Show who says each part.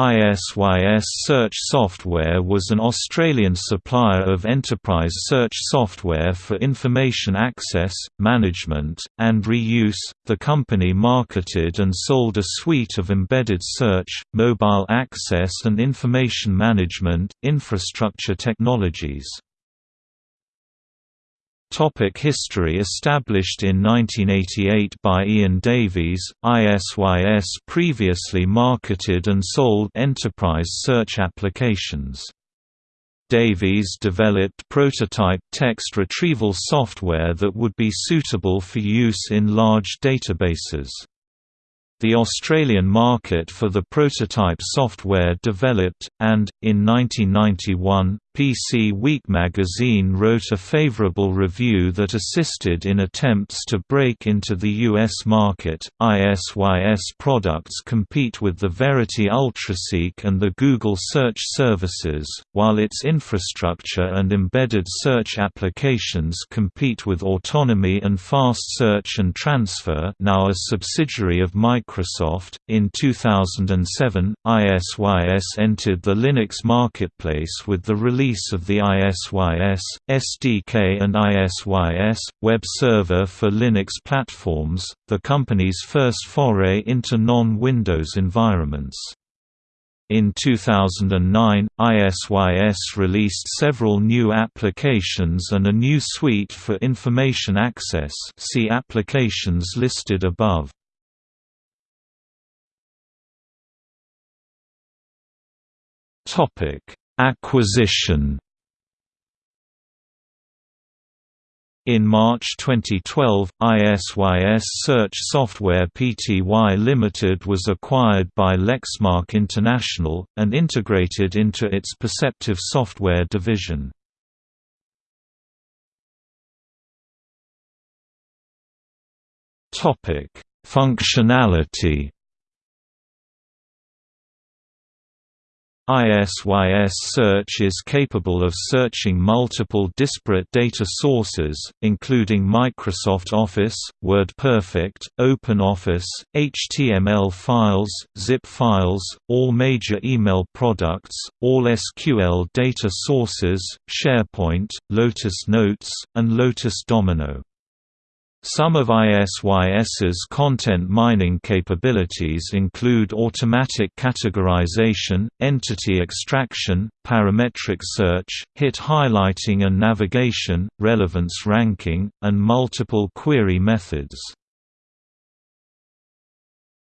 Speaker 1: ISYS Search Software was an Australian supplier of enterprise search software for information access, management, and reuse. The company marketed and sold a suite of embedded search, mobile access, and information management infrastructure technologies. Topic history Established in 1988 by Ian Davies, ISYS previously marketed and sold enterprise search applications. Davies developed prototype text retrieval software that would be suitable for use in large databases. The Australian market for the prototype software developed, and, in 1991, PC Week magazine wrote a favorable review that assisted in attempts to break into the U.S. market. ISYS products compete with the Verity UltraSeek and the Google search services, while its infrastructure and embedded search applications compete with Autonomy and Fast Search and Transfer, now a subsidiary of Microsoft. In 2007, ISYS entered the Linux marketplace with the release release of the ISYS, SDK and ISYS, web server for Linux platforms, the company's first foray into non-Windows environments. In 2009, ISYS released several new applications and a new suite for information access see applications listed above. Acquisition In March 2012, ISYS Search Software Pty Limited was acquired by Lexmark International, and integrated into its Perceptive Software division. Topic Functionality ISYS Search is capable of searching multiple disparate data sources, including Microsoft Office, WordPerfect, OpenOffice, HTML files, zip files, all major email products, all SQL data sources, SharePoint, Lotus Notes, and Lotus Domino. Some of ISYS's content mining capabilities include automatic categorization, entity extraction, parametric search, hit highlighting and navigation, relevance ranking, and multiple query methods.